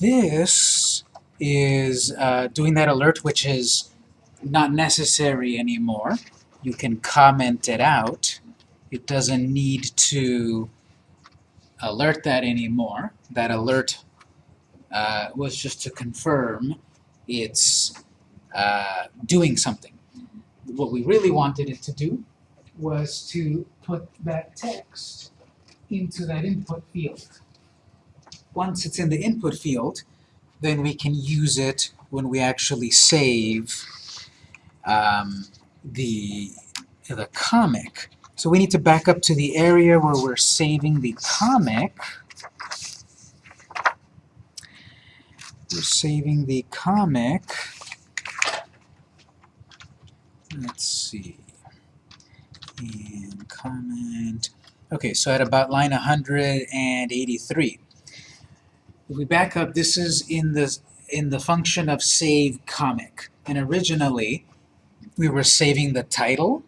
this is uh, doing that alert, which is not necessary anymore. You can comment it out. It doesn't need to alert that anymore. That alert uh, was just to confirm it's uh, doing something. What we really wanted it to do was to put that text into that input field. Once it's in the input field, then we can use it when we actually save um, the, the comic. So we need to back up to the area where we're saving the comic. We're saving the comic. Let's see. And comment. Okay, so at about line 183. If we back up, this is in the in the function of save comic. And originally, we were saving the title,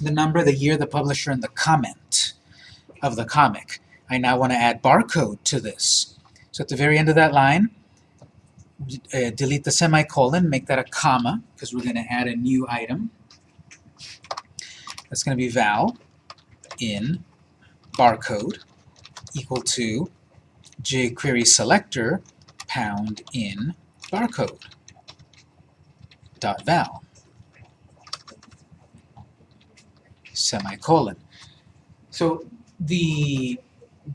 the number, the year, the publisher, and the comment of the comic. I now want to add barcode to this. So at the very end of that line, uh, delete the semicolon, make that a comma, because we're going to add a new item. That's going to be val in barcode equal to jQuery selector pound in barcode dot val semicolon. So the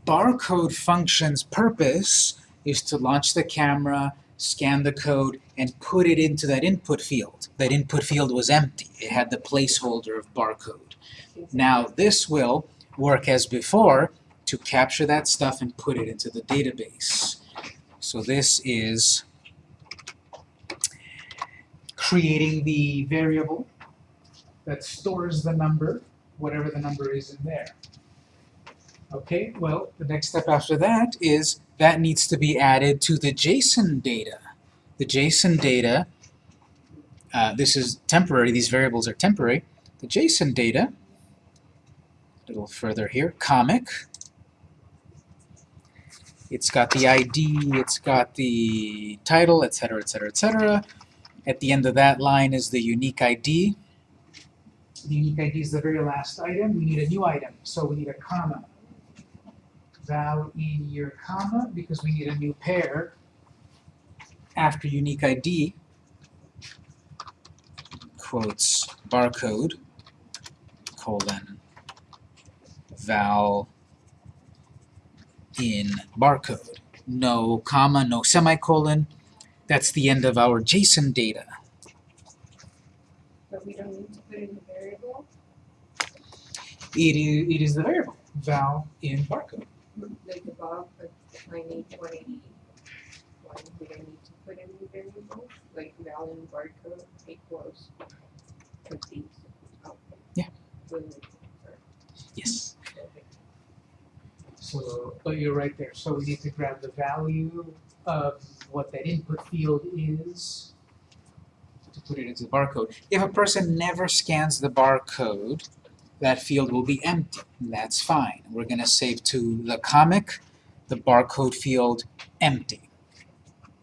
barcode function's purpose is to launch the camera, scan the code, and put it into that input field. That input field was empty. It had the placeholder of barcode. Now this will work as before to capture that stuff and put it into the database. So this is creating the variable that stores the number, whatever the number is in there. Okay, well, the next step after that is that needs to be added to the JSON data. The JSON data, uh, this is temporary, these variables are temporary. The JSON data, a little further here, comic, it's got the ID, it's got the title, etc., etc., etc. At the end of that line is the unique ID. The unique ID is the very last item. We need a new item, so we need a comma. Val in your comma, because we need a new pair after unique ID, quotes barcode, colon, val in barcode. No comma, no semicolon. That's the end of our JSON data. But we don't need to put in the variable? It is, it is the variable, val in barcode. Like above, but line eight one eighty one, we don't need to put in the variable, like val in barcode equals complete. Oh. Yeah. Will it- Yes. okay. So, but you're right there. So we need to grab the value of what that input field is to put it into the barcode. If a person never scans the barcode, that field will be empty. That's fine. We're going to save to the comic, the barcode field empty.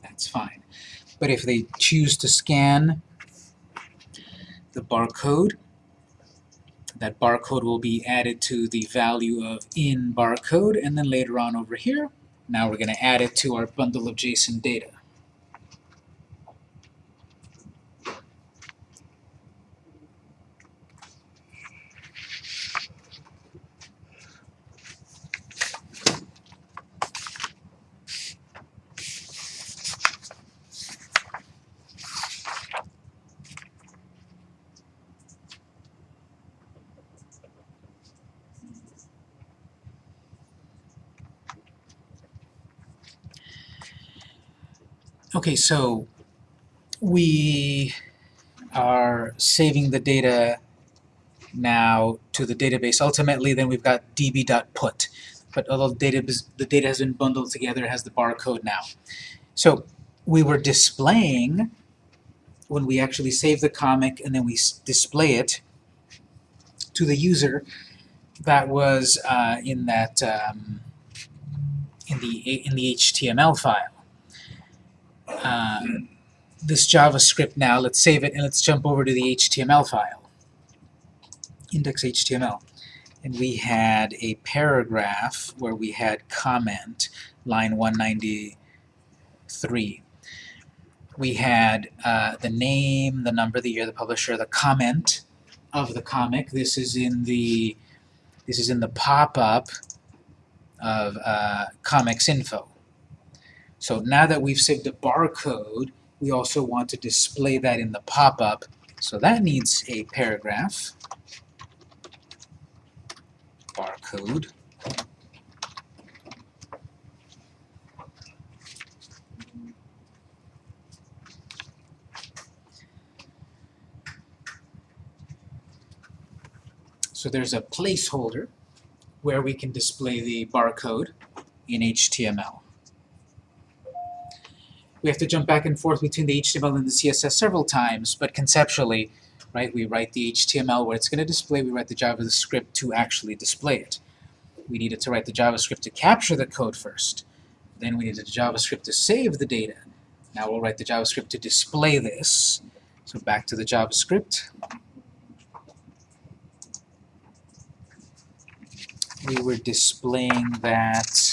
That's fine. But if they choose to scan the barcode, that barcode will be added to the value of in barcode, and then later on over here, now we're going to add it to our bundle of JSON data. Okay, so we are saving the data now to the database. Ultimately, then we've got db.put. But although the data, the data has been bundled together, it has the barcode now. So we were displaying, when we actually save the comic and then we display it to the user, that was uh, in that um, in the in the HTML file. Uh, this JavaScript now, let's save it and let's jump over to the HTML file, index.html. And we had a paragraph where we had comment, line 193. We had uh, the name, the number, the year, the publisher, the comment of the comic. This is in the this is in the pop-up of uh, comics info. So now that we've saved a barcode, we also want to display that in the pop-up. So that needs a paragraph. Barcode. So there's a placeholder where we can display the barcode in HTML. We have to jump back and forth between the HTML and the CSS several times, but conceptually, right, we write the HTML where it's going to display, we write the JavaScript to actually display it. We needed to write the JavaScript to capture the code first. Then we needed the JavaScript to save the data. Now we'll write the JavaScript to display this. So back to the JavaScript. we were displaying that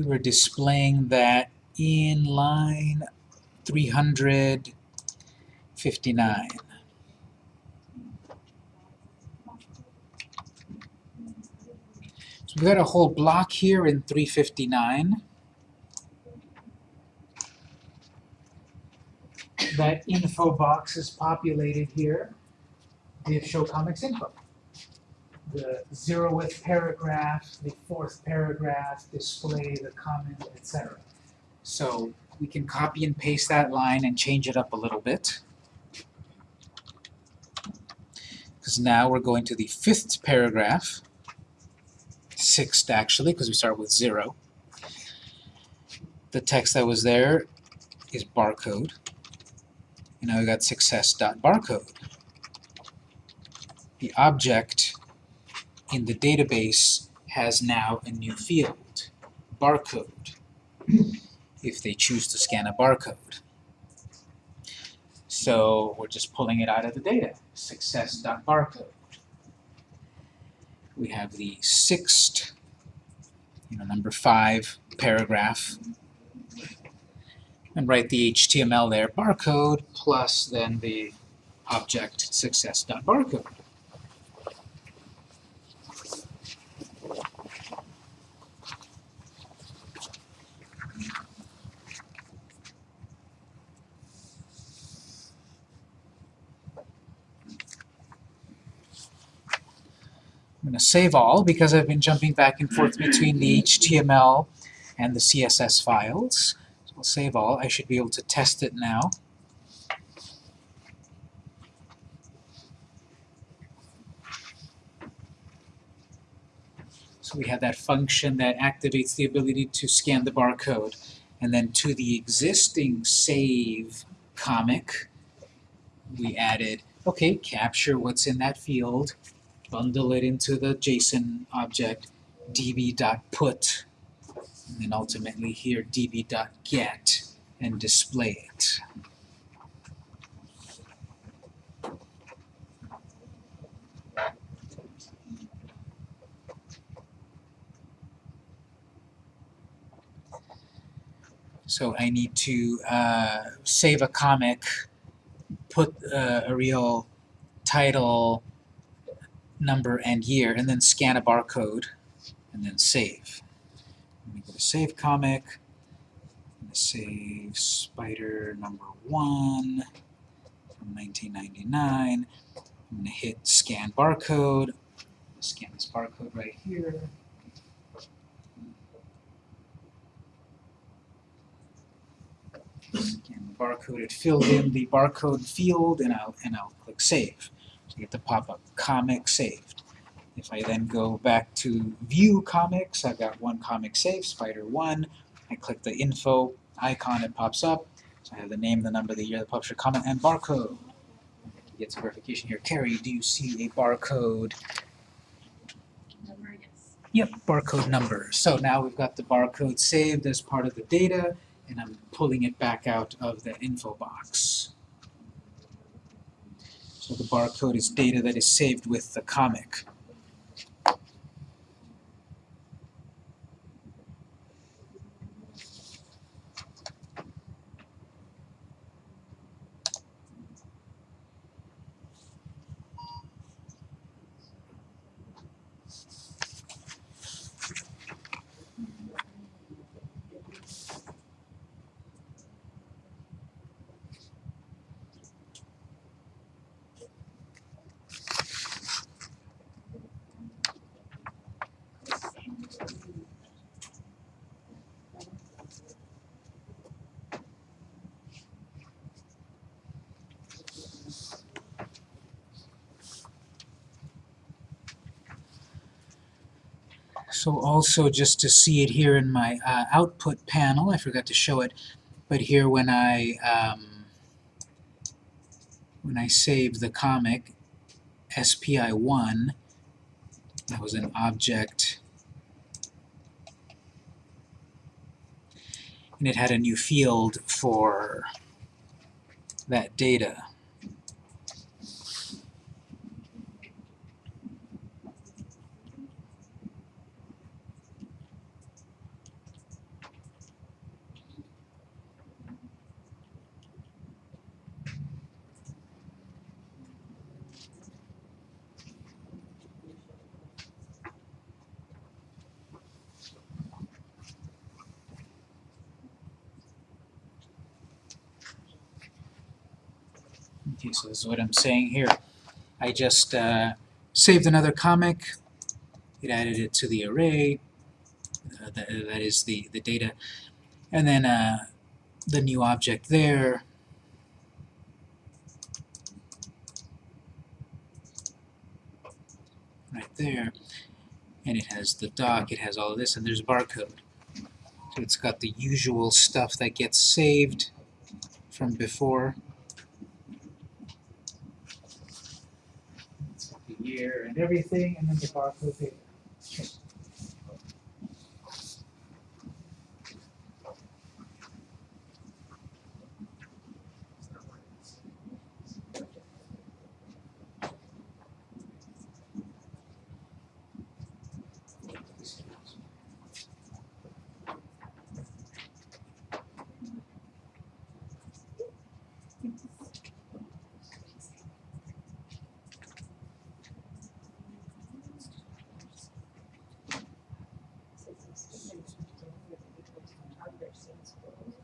we were displaying that in line 359. So we've got a whole block here in 359. That info box is populated here. Div show comics info. The zeroth paragraph, the fourth paragraph, display the comment, etc. So we can copy and paste that line and change it up a little bit. Because now we're going to the fifth paragraph sixth actually, because we start with zero. The text that was there is barcode. And now we got success.barcode. The object in the database has now a new field, barcode, if they choose to scan a barcode. So we're just pulling it out of the data, success.barcode we have the sixth, you know, number five paragraph, and write the HTML there, barcode, plus then the object success.barcode. save all because I've been jumping back and forth between the HTML and the CSS files. So I'll save all. I should be able to test it now. So we have that function that activates the ability to scan the barcode. And then to the existing save comic, we added, okay, capture what's in that field, bundle it into the JSON object db.put, and then ultimately here db.get, and display it. So I need to uh, save a comic, put uh, a real title, number, and year, and then scan a barcode, and then save. Let me go to Save Comic, save Spider number 1 from 1999. I'm going to hit Scan Barcode, scan this barcode right here. Scan the barcode, it filled in the barcode field, and I'll, and I'll click Save. You get the pop-up comic saved. If I then go back to view comics, I've got one comic saved, Spider 1. I click the info icon, it pops up. So I have the name, the number, the year, the publisher, comment, and barcode. Get some verification here. Carrie, do you see a barcode? Number, yes. Yep, barcode number. So now we've got the barcode saved as part of the data, and I'm pulling it back out of the info box. So the barcode is data that is saved with the comic. So also just to see it here in my uh, output panel, I forgot to show it, but here when I um, when I save the comic SPI1, that was an object, and it had a new field for that data. Okay, so this is what I'm saying here. I just uh, saved another comic, it added it to the array, uh, that, that is the, the data, and then uh, the new object there, right there, and it has the doc, it has all of this, and there's barcode. So it's got the usual stuff that gets saved from before. It's got the and everything, and then the barcode data. Camera?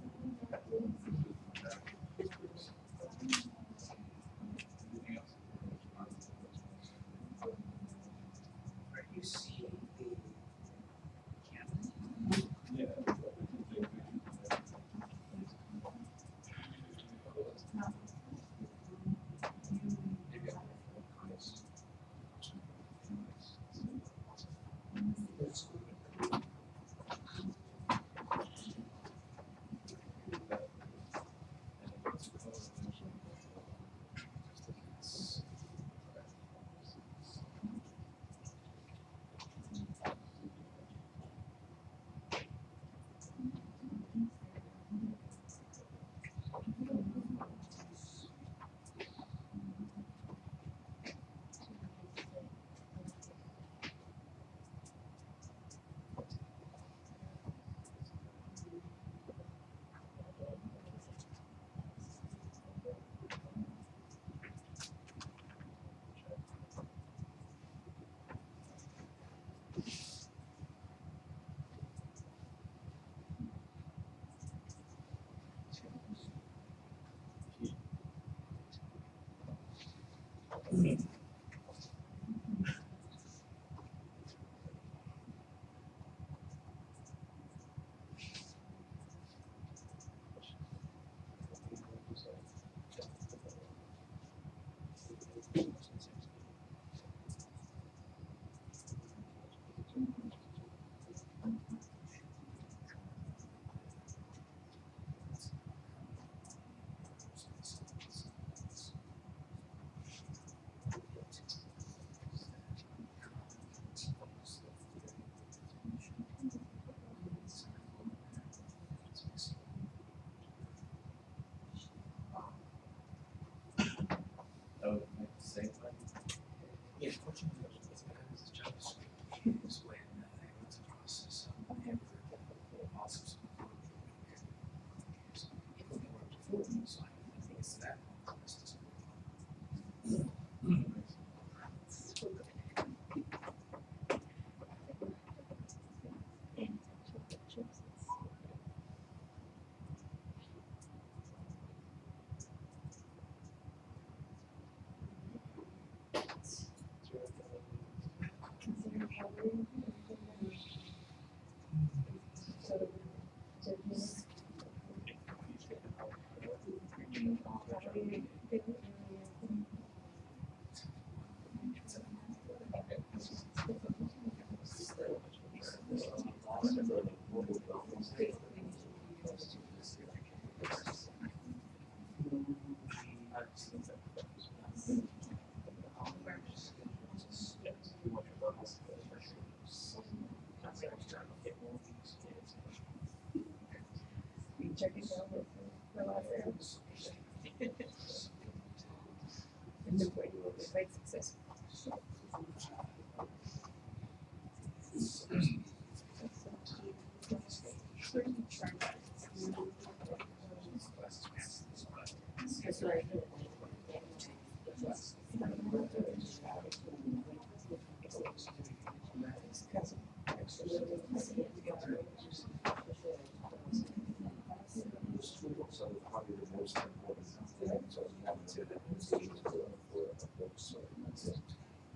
嗯 Yes. Check it out with the last. And you will be quite successful. That's right. So probably the most important thing, so you have to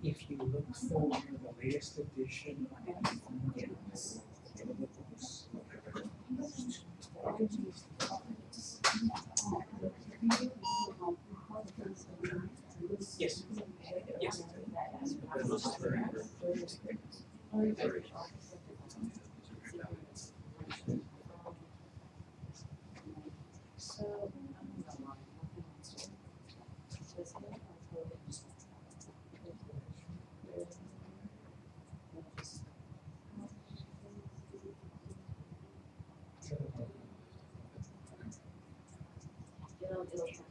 If you look for the latest edition on any It'll, it'll capture and just,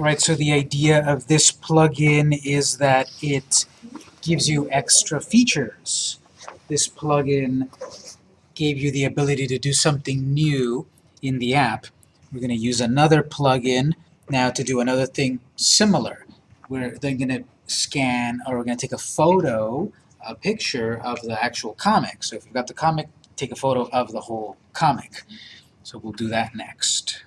Alright, so the idea of this plugin is that it gives you extra features. This plugin gave you the ability to do something new in the app. We're going to use another plugin now to do another thing similar. We're then going to scan, or we're going to take a photo, a picture of the actual comic. So if you've got the comic, take a photo of the whole comic. So we'll do that next.